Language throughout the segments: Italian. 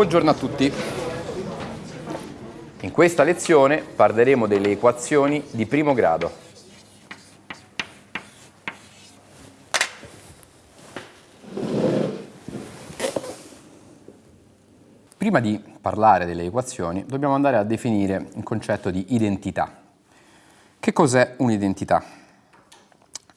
Buongiorno a tutti. In questa lezione parleremo delle equazioni di primo grado. Prima di parlare delle equazioni dobbiamo andare a definire il concetto di identità. Che cos'è un'identità?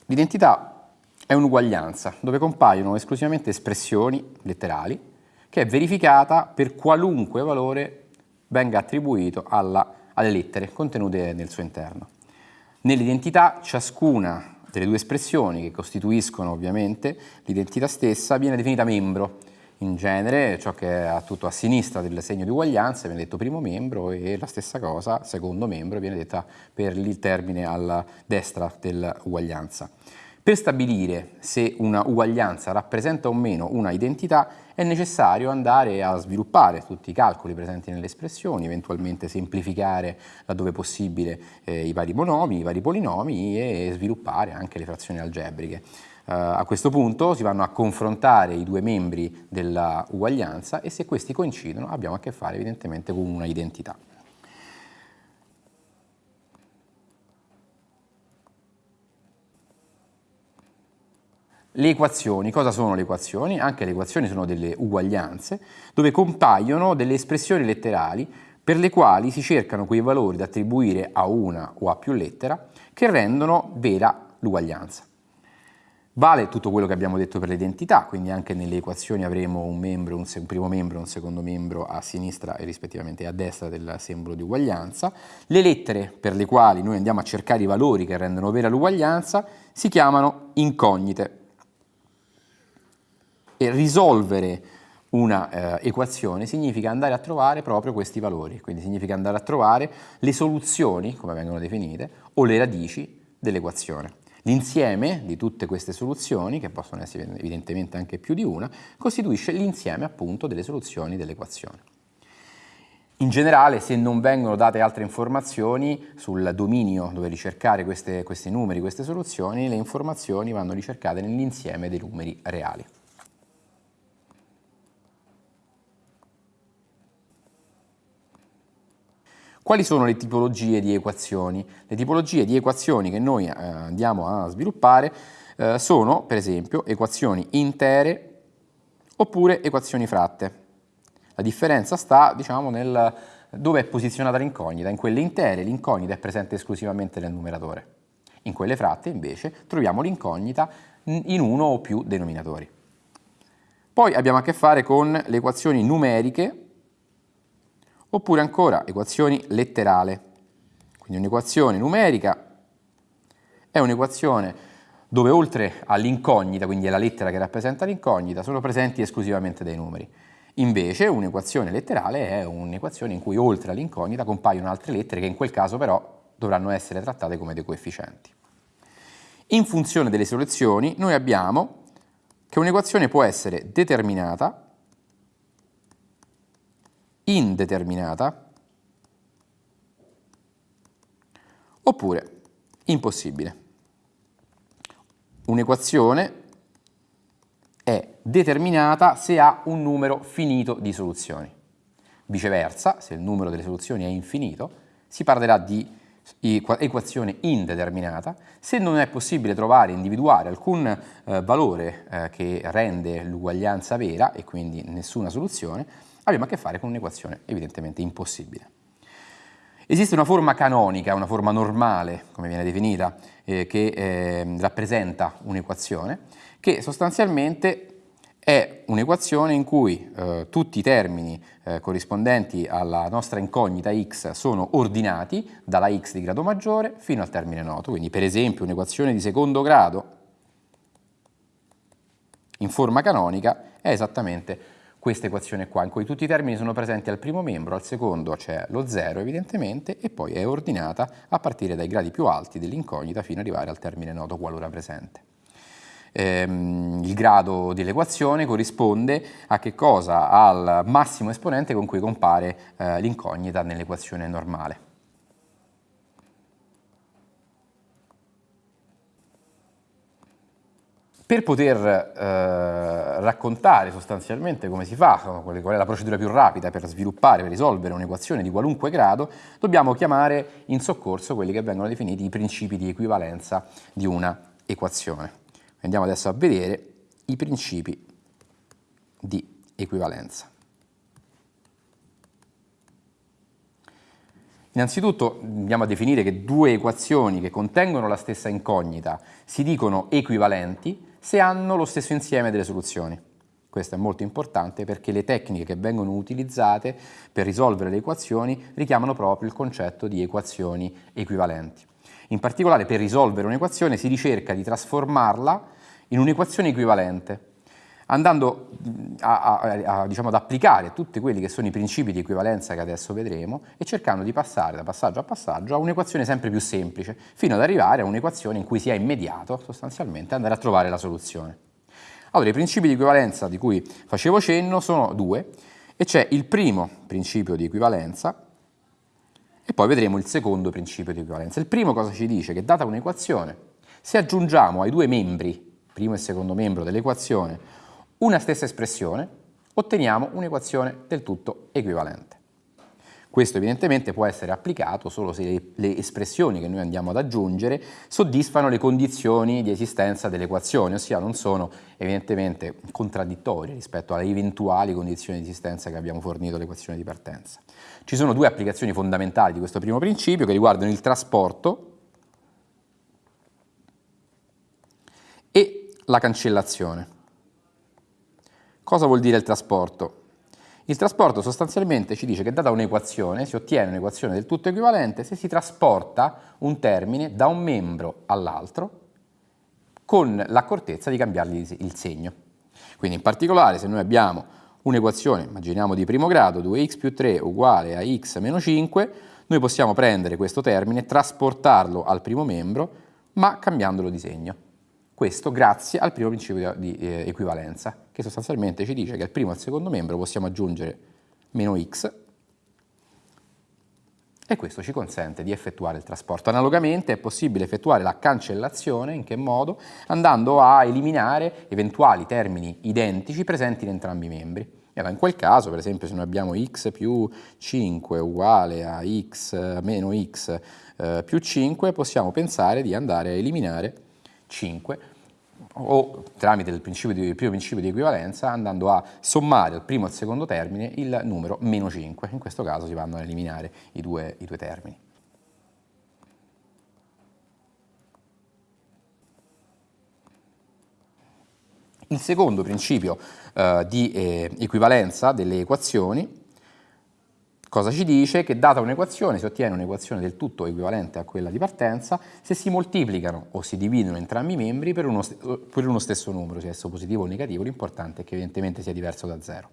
L'identità è un'uguaglianza dove compaiono esclusivamente espressioni letterali che è verificata per qualunque valore venga attribuito alla, alle lettere contenute nel suo interno. Nell'identità ciascuna delle due espressioni che costituiscono ovviamente l'identità stessa viene definita membro. In genere ciò che è tutto a sinistra del segno di uguaglianza viene detto primo membro e la stessa cosa, secondo membro, viene detta per il termine alla destra dell'uguaglianza. Per stabilire se una uguaglianza rappresenta o meno una identità è necessario andare a sviluppare tutti i calcoli presenti nelle espressioni, eventualmente semplificare laddove possibile eh, i vari monomi, i vari polinomi e sviluppare anche le frazioni algebriche. Uh, a questo punto si vanno a confrontare i due membri della uguaglianza e se questi coincidono abbiamo a che fare evidentemente con una identità. Le equazioni, cosa sono le equazioni? Anche le equazioni sono delle uguaglianze dove compaiono delle espressioni letterali per le quali si cercano quei valori da attribuire a una o a più lettera che rendono vera l'uguaglianza. Vale tutto quello che abbiamo detto per l'identità, quindi anche nelle equazioni avremo un, membro, un, un primo membro e un secondo membro a sinistra e rispettivamente a destra del simbolo di uguaglianza. Le lettere per le quali noi andiamo a cercare i valori che rendono vera l'uguaglianza si chiamano incognite e risolvere una eh, equazione significa andare a trovare proprio questi valori, quindi significa andare a trovare le soluzioni, come vengono definite, o le radici dell'equazione. L'insieme di tutte queste soluzioni, che possono essere evidentemente anche più di una, costituisce l'insieme appunto delle soluzioni dell'equazione. In generale, se non vengono date altre informazioni sul dominio dove ricercare queste, questi numeri, queste soluzioni, le informazioni vanno ricercate nell'insieme dei numeri reali. Quali sono le tipologie di equazioni? Le tipologie di equazioni che noi eh, andiamo a sviluppare eh, sono, per esempio, equazioni intere oppure equazioni fratte. La differenza sta, diciamo, nel dove è posizionata l'incognita. In quelle intere l'incognita è presente esclusivamente nel numeratore. In quelle fratte, invece, troviamo l'incognita in uno o più denominatori. Poi abbiamo a che fare con le equazioni numeriche oppure ancora equazioni letterale. Quindi un'equazione numerica è un'equazione dove oltre all'incognita, quindi alla lettera che rappresenta l'incognita, sono presenti esclusivamente dei numeri. Invece un'equazione letterale è un'equazione in cui oltre all'incognita compaiono altre lettere che in quel caso però dovranno essere trattate come dei coefficienti. In funzione delle soluzioni noi abbiamo che un'equazione può essere determinata indeterminata oppure impossibile. Un'equazione è determinata se ha un numero finito di soluzioni. Viceversa, se il numero delle soluzioni è infinito, si parlerà di equazione indeterminata. Se non è possibile trovare, individuare alcun eh, valore eh, che rende l'uguaglianza vera e quindi nessuna soluzione, abbiamo a che fare con un'equazione evidentemente impossibile. Esiste una forma canonica, una forma normale, come viene definita, eh, che eh, rappresenta un'equazione, che sostanzialmente è un'equazione in cui eh, tutti i termini eh, corrispondenti alla nostra incognita x sono ordinati dalla x di grado maggiore fino al termine noto. Quindi per esempio un'equazione di secondo grado in forma canonica è esattamente questa equazione qua, in cui tutti i termini sono presenti al primo membro, al secondo c'è lo 0 evidentemente, e poi è ordinata a partire dai gradi più alti dell'incognita fino ad arrivare al termine noto qualora presente. Ehm, il grado dell'equazione corrisponde a che cosa? Al massimo esponente con cui compare eh, l'incognita nell'equazione normale. Per poter eh, raccontare sostanzialmente come si fa, qual è la procedura più rapida per sviluppare, per risolvere un'equazione di qualunque grado, dobbiamo chiamare in soccorso quelli che vengono definiti i principi di equivalenza di una equazione. Andiamo adesso a vedere i principi di equivalenza. Innanzitutto andiamo a definire che due equazioni che contengono la stessa incognita si dicono equivalenti se hanno lo stesso insieme delle soluzioni. Questo è molto importante perché le tecniche che vengono utilizzate per risolvere le equazioni richiamano proprio il concetto di equazioni equivalenti. In particolare per risolvere un'equazione si ricerca di trasformarla in un'equazione equivalente, andando a, a, a, diciamo, ad applicare tutti quelli che sono i principi di equivalenza che adesso vedremo e cercando di passare da passaggio a passaggio a un'equazione sempre più semplice, fino ad arrivare a un'equazione in cui sia immediato sostanzialmente andare a trovare la soluzione. Allora, i principi di equivalenza di cui facevo cenno sono due, e c'è il primo principio di equivalenza e poi vedremo il secondo principio di equivalenza. Il primo cosa ci dice? Che data un'equazione, se aggiungiamo ai due membri, primo e secondo membro dell'equazione, una stessa espressione, otteniamo un'equazione del tutto equivalente. Questo evidentemente può essere applicato solo se le, espressioni che noi andiamo ad aggiungere soddisfano le condizioni di esistenza dell'equazione, ossia non sono evidentemente contraddittorie rispetto alle eventuali condizioni di esistenza che abbiamo fornito all'equazione di partenza. Ci sono due applicazioni fondamentali di questo primo principio che riguardano il trasporto e la cancellazione. Cosa vuol dire il trasporto? Il trasporto sostanzialmente ci dice che data un'equazione si ottiene un'equazione del tutto equivalente se si trasporta un termine da un membro all'altro con l'accortezza di cambiargli il segno. Quindi in particolare se noi abbiamo un'equazione, immaginiamo di primo grado, 2x più 3 uguale a x meno 5, noi possiamo prendere questo termine, trasportarlo al primo membro, ma cambiandolo di segno. Questo grazie al primo principio di eh, equivalenza, che sostanzialmente ci dice che al primo e al secondo membro possiamo aggiungere meno x e questo ci consente di effettuare il trasporto. Analogamente è possibile effettuare la cancellazione, in che modo? Andando a eliminare eventuali termini identici presenti in entrambi i membri. In quel caso, per esempio, se noi abbiamo x più 5 uguale a x meno x eh, più 5, possiamo pensare di andare a eliminare 5 o tramite il, di, il, primo principio di equivalenza andando a sommare al primo e al secondo termine il numero meno 5. In questo caso si vanno ad eliminare i due, i due termini. Il secondo principio eh, di eh, equivalenza delle equazioni Cosa ci dice? Che data un'equazione si ottiene un'equazione del tutto equivalente a quella di partenza se si moltiplicano o si dividono entrambi i membri per uno, per uno stesso numero, sia esso positivo o negativo, l'importante è che evidentemente sia diverso da zero.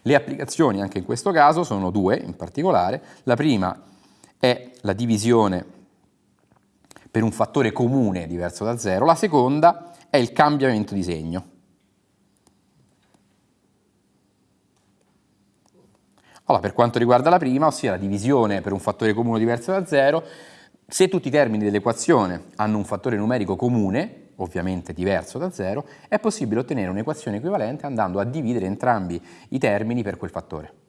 Le applicazioni anche in questo caso sono due in particolare. La prima è la divisione per un fattore comune diverso da zero, la seconda è il cambiamento di segno. Allora, per quanto riguarda la prima, ossia la divisione per un fattore comune diverso da zero, se tutti i termini dell'equazione hanno un fattore numerico comune, ovviamente diverso da zero, è possibile ottenere un'equazione equivalente andando a dividere entrambi i termini per quel fattore.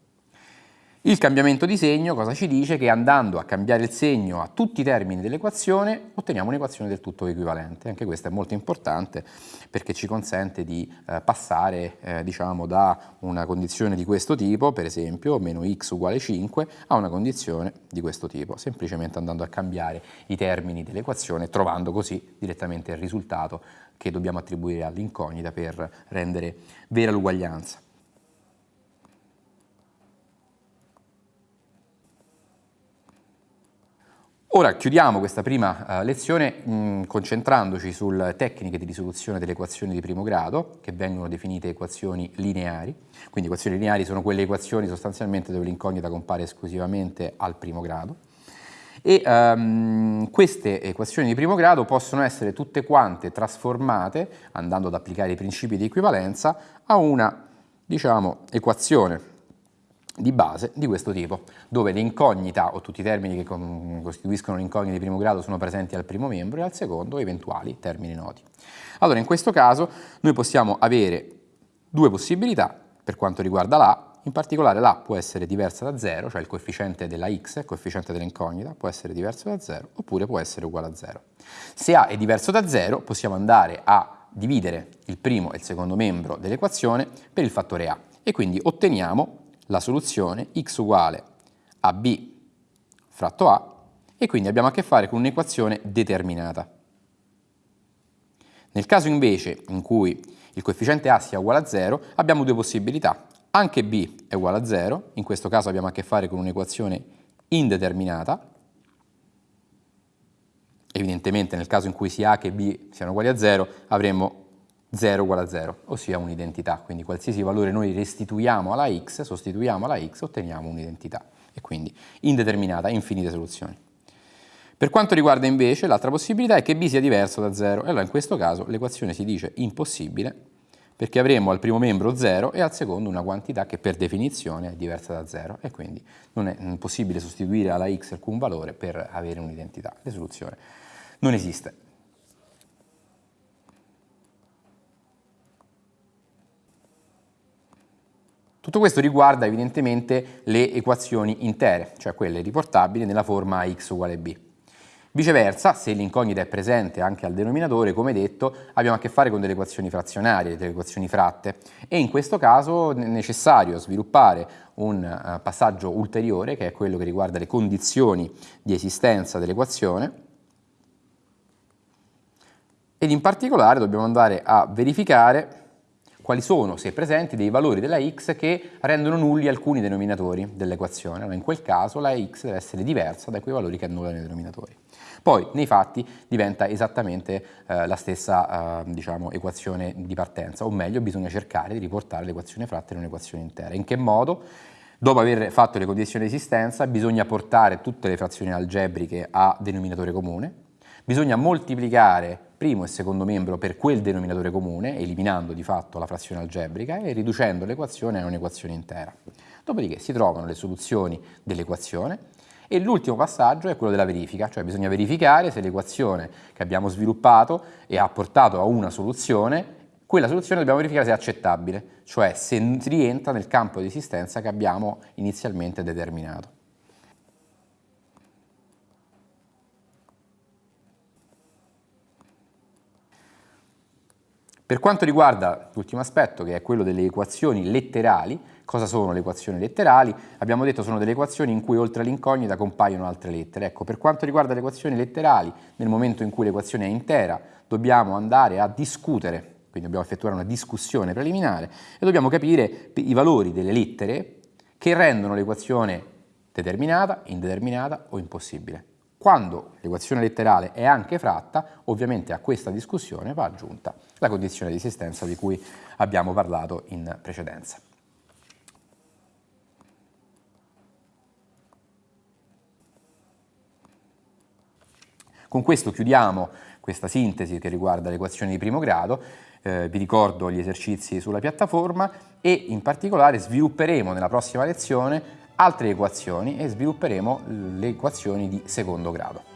Il cambiamento di segno cosa ci dice? Che andando a cambiare il segno a tutti i termini dell'equazione otteniamo un'equazione del tutto equivalente. Anche questo è molto importante perché ci consente di eh, passare eh, diciamo, da una condizione di questo tipo, per esempio meno x uguale 5, a una condizione di questo tipo, semplicemente andando a cambiare i termini dell'equazione trovando così direttamente il risultato che dobbiamo attribuire all'incognita per rendere vera l'uguaglianza. Ora chiudiamo questa prima uh, lezione mh, concentrandoci sulle tecniche di risoluzione delle equazioni di primo grado, che vengono definite equazioni lineari. Quindi equazioni lineari sono quelle equazioni sostanzialmente dove l'incognita compare esclusivamente al primo grado. E um, queste equazioni di primo grado possono essere tutte quante trasformate, andando ad applicare i principi di equivalenza, a una diciamo, equazione di base di questo tipo, dove l'incognita o tutti i termini che costituiscono l'incognita di primo grado sono presenti al primo membro e al secondo eventuali termini noti. Allora in questo caso noi possiamo avere due possibilità per quanto riguarda l'A, in particolare l'A può essere diversa da 0, cioè il coefficiente della x, il coefficiente dell'incognita, può essere diverso da 0 oppure può essere uguale a 0. Se A è diverso da 0 possiamo andare a dividere il primo e il secondo membro dell'equazione per il fattore A e quindi otteniamo la soluzione x uguale a b fratto a e quindi abbiamo a che fare con un'equazione determinata. Nel caso invece in cui il coefficiente a sia uguale a 0 abbiamo due possibilità. Anche b è uguale a 0, in questo caso abbiamo a che fare con un'equazione indeterminata. Evidentemente nel caso in cui sia a che b siano uguali a 0 avremo 0 uguale a 0, ossia un'identità, quindi qualsiasi valore noi restituiamo alla x, sostituiamo alla x, otteniamo un'identità e quindi indeterminata, infinite soluzioni. Per quanto riguarda invece l'altra possibilità è che b sia diverso da 0 e allora in questo caso l'equazione si dice impossibile perché avremo al primo membro 0 e al secondo una quantità che per definizione è diversa da 0 e quindi non è possibile sostituire alla x alcun valore per avere un'identità. La soluzione non esiste. Tutto questo riguarda evidentemente le equazioni intere, cioè quelle riportabili nella forma x uguale b. Viceversa, se l'incognita è presente anche al denominatore, come detto, abbiamo a che fare con delle equazioni frazionarie, delle equazioni fratte, e in questo caso è necessario sviluppare un uh, passaggio ulteriore, che è quello che riguarda le condizioni di esistenza dell'equazione, ed in particolare dobbiamo andare a verificare quali sono, se presenti, dei valori della x che rendono nulli alcuni denominatori dell'equazione. Allora, in quel caso la x deve essere diversa da quei valori che annullano i denominatori. Poi, nei fatti, diventa esattamente eh, la stessa eh, diciamo, equazione di partenza, o meglio, bisogna cercare di riportare l'equazione fratta in un'equazione intera. In che modo? Dopo aver fatto le condizioni di esistenza, bisogna portare tutte le frazioni algebriche a denominatore comune, bisogna moltiplicare primo e secondo membro per quel denominatore comune, eliminando di fatto la frazione algebrica e riducendo l'equazione a un'equazione intera. Dopodiché si trovano le soluzioni dell'equazione e l'ultimo passaggio è quello della verifica, cioè bisogna verificare se l'equazione che abbiamo sviluppato e ha portato a una soluzione, quella soluzione dobbiamo verificare se è accettabile, cioè se rientra nel campo di esistenza che abbiamo inizialmente determinato. Per quanto riguarda l'ultimo aspetto, che è quello delle equazioni letterali, cosa sono le equazioni letterali? Abbiamo detto sono delle equazioni in cui oltre all'incognita compaiono altre lettere. Ecco, per quanto riguarda le equazioni letterali, nel momento in cui l'equazione è intera, dobbiamo andare a discutere, quindi dobbiamo effettuare una discussione preliminare e dobbiamo capire i valori delle lettere che rendono l'equazione determinata, indeterminata o impossibile. Quando l'equazione letterale è anche fratta, ovviamente a questa discussione va aggiunta la condizione di esistenza di cui abbiamo parlato in precedenza. Con questo chiudiamo questa sintesi che riguarda le equazioni di primo grado, eh, vi ricordo gli esercizi sulla piattaforma e in particolare svilupperemo nella prossima lezione altre equazioni e svilupperemo le equazioni di secondo grado.